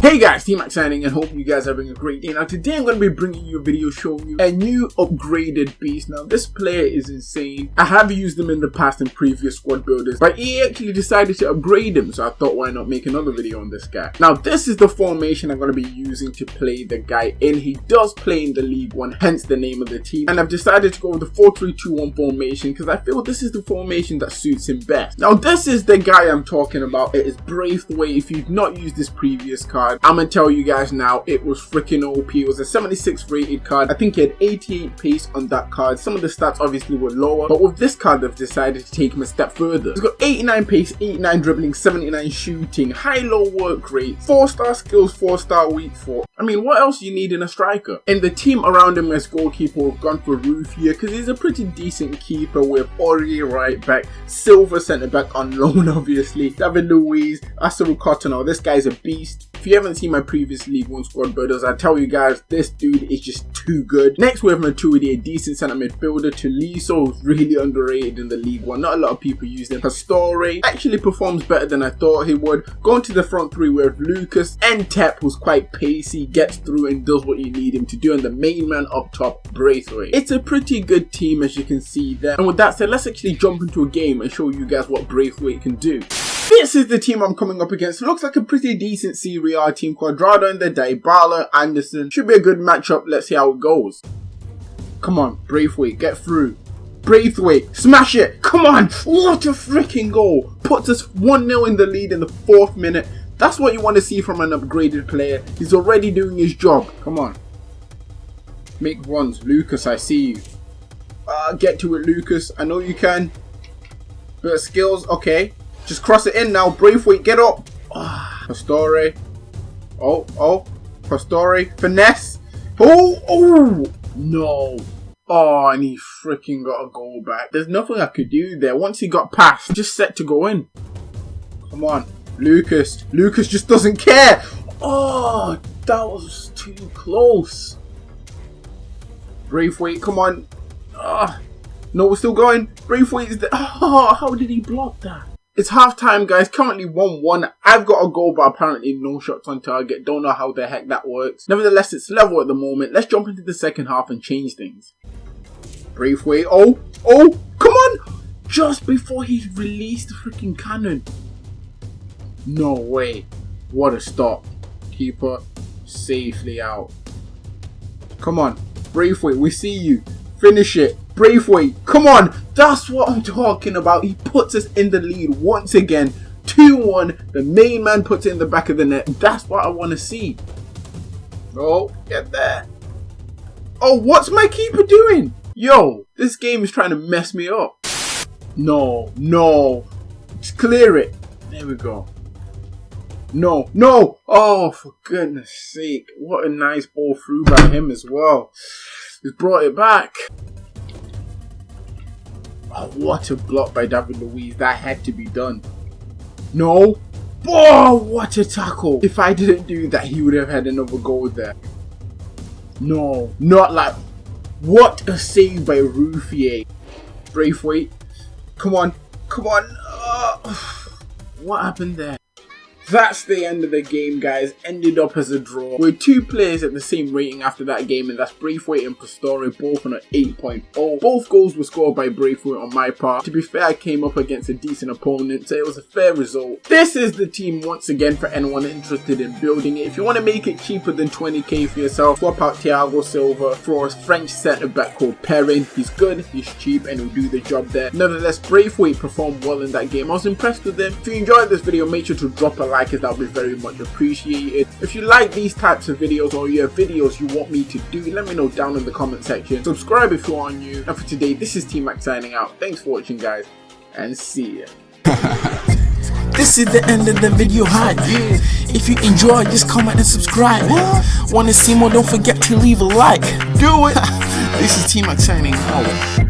Hey guys, T-Max signing and hope you guys are having a great day. Now today I'm going to be bringing you a video showing you a new upgraded beast. Now this player is insane. I have used him in the past in previous squad builders, but he actually decided to upgrade him, so I thought why not make another video on this guy. Now this is the formation I'm going to be using to play the guy in. He does play in the League 1, hence the name of the team. And I've decided to go with the 4-3-2-1 formation because I feel this is the formation that suits him best. Now this is the guy I'm talking about. It is Braithwaite. If you've not used this card, I'm gonna tell you guys now, it was freaking OP. It was a 76 rated card. I think he had 88 pace on that card. Some of the stats obviously were lower, but with this card, they've decided to take him a step further. He's got 89 pace, 89 dribbling, 79 shooting, high-low work rate, 4-star skills, 4-star weak foot. I mean, what else you need in a striker? And the team around him as goalkeeper have gone for Ruffier because he's a pretty decent keeper with Aurier right back, Silva centre back on loan obviously, David Luiz, Asaru Cottonell. This guy's a beast. If you haven't seen my previous League 1 squad builders, I tell you guys, this dude is just too good. Next we have Matuidi, a decent centre midfielder. Tolisso is really underrated in the League 1. Not a lot of people use him. Pastore actually performs better than I thought he would. Going to the front three we have Lucas and Tep who's quite pacey, gets through and does what you need him to do. And the main man up top, Braithwaite. It's a pretty good team as you can see there. And with that said, let's actually jump into a game and show you guys what Braithwaite can do. This is the team I'm coming up against. Looks like a pretty decent Serie A team. Cuadrado in the day, Anderson. Should be a good matchup. Let's see how it goes. Come on, Braithwaite, get through. Braithwaite, smash it. Come on. What a freaking goal. Puts us 1-0 in the lead in the fourth minute. That's what you want to see from an upgraded player. He's already doing his job. Come on. Make runs. Lucas, I see you. Uh, get to it, Lucas. I know you can. Of skills. Okay. Just cross it in now. Braithwaite, get up. Ah. Oh, oh. Pastore. Finesse. Oh, oh. No. Oh, and he freaking got a goal back. There's nothing I could do there. Once he got past, just set to go in. Come on. Lucas. Lucas just doesn't care. Oh, that was too close. Braithwaite, come on. Ah. No, we're still going. Braithwaite is there. Oh, how did he block that? It's half time, guys. Currently 1-1. I've got a goal, but apparently no shots on target. Don't know how the heck that works. Nevertheless, it's level at the moment. Let's jump into the second half and change things. Braithwaite. Oh, oh, come on. Just before he released the freaking cannon. No way. What a stop. Keeper safely out. Come on. Braithwaite, we see you. Finish it. Braithwaite, come on. That's what I'm talking about. He puts us in the lead once again. 2-1. The main man puts it in the back of the net. That's what I want to see. Oh, get there. Oh, what's my keeper doing? Yo, this game is trying to mess me up. No, no. Just clear it. There we go. No, no. Oh, for goodness sake. What a nice ball through by him as well. He's brought it back. Oh, what a block by David Luiz. That had to be done. No. Oh, what a tackle. If I didn't do that, he would have had another goal there. No, not like... What a save by Ruffier. Braithwaite. Come on. Come on. Uh, what happened there? That's the end of the game, guys. Ended up as a draw. With two players at the same rating after that game, and that's Braithwaite and Pastore, both on an 8.0. Both goals were scored by Braithwaite on my part. To be fair, I came up against a decent opponent, so it was a fair result. This is the team once again for anyone interested in building it. If you want to make it cheaper than 20k for yourself, swap out Thiago Silva for a French centre back called Perrin. He's good, he's cheap, and he'll do the job there. Nevertheless, Braithwaite performed well in that game. I was impressed with him. If you enjoyed this video, make sure to drop a like like that would be very much appreciated. If you like these types of videos or you have videos you want me to do, let me know down in the comment section. Subscribe if you are new. And for today, this is T-Max signing out. Thanks for watching guys and see ya. This is the end of the video hi If you enjoy just comment and subscribe Wanna see more don't forget to leave a like Do it This is T-Max signing out